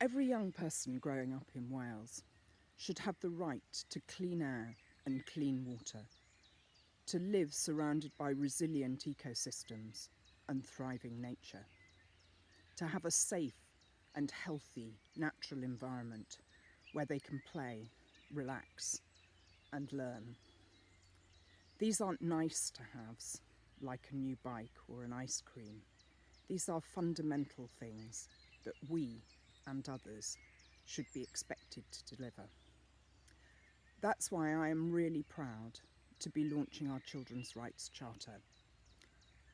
Every young person growing up in Wales should have the right to clean air and clean water, to live surrounded by resilient ecosystems and thriving nature, to have a safe and healthy natural environment where they can play, relax and learn. These aren't nice to haves like a new bike or an ice cream. These are fundamental things that we and others should be expected to deliver. That's why I am really proud to be launching our Children's Rights Charter.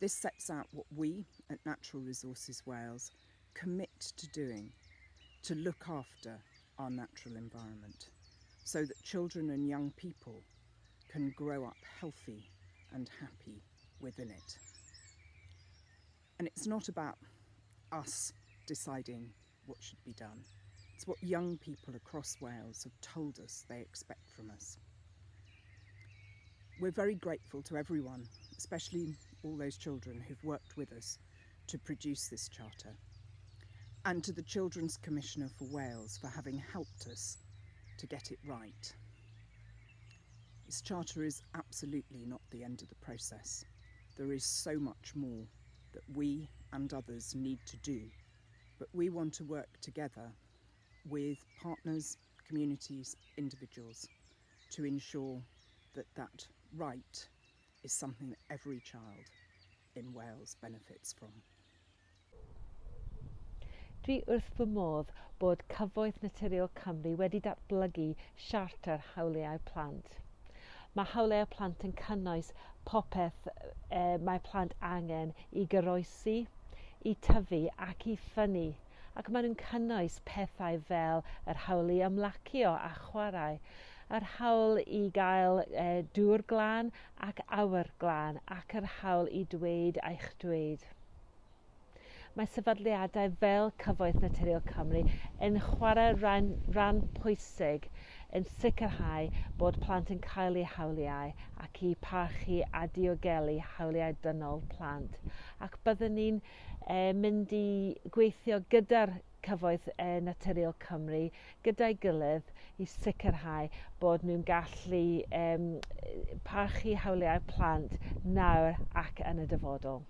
This sets out what we at Natural Resources Wales commit to doing to look after our natural environment so that children and young people can grow up healthy and happy within it. And it's not about us deciding what should be done. It's what young people across Wales have told us they expect from us. We're very grateful to everyone, especially all those children who've worked with us to produce this charter, and to the Children's Commissioner for Wales for having helped us to get it right. This charter is absolutely not the end of the process. There is so much more that we and others need to do But we want to work together with partners, communities, individuals to ensure that that right is something that every child in Wales benefits from. Dwi wrth fy modd bod Cyfoeth Naturiol Cymru wedi datblygu siarter hawliau plant. Mae hawliau plant yn cynnwys popeth e, mae plant angen i goroesi, i tyfu ac i ffynnu ac maen nhw'n cynnwys pethau fel yr hawl i ymlacio a chwarae yr hawl i gael e, dŵr glân ac awyr glân ac yr hawl i dweud eich dweud mae sefydliadau fel Cyfoeth Naturiol Cymru yn chwarae ran, ran pwysig yn sicrhau bod plant yn cael eu hawliau ac i parchu a diogelu hawliau dynol plant. Ac byddwn ni'n e, mynd i gweithio gyda'r cyfoeth e, naturiol Cymru gyda'i gilydd i sicrhau bod nhw'n gallu e, e parchu hawliau plant nawr ac yn y dyfodol.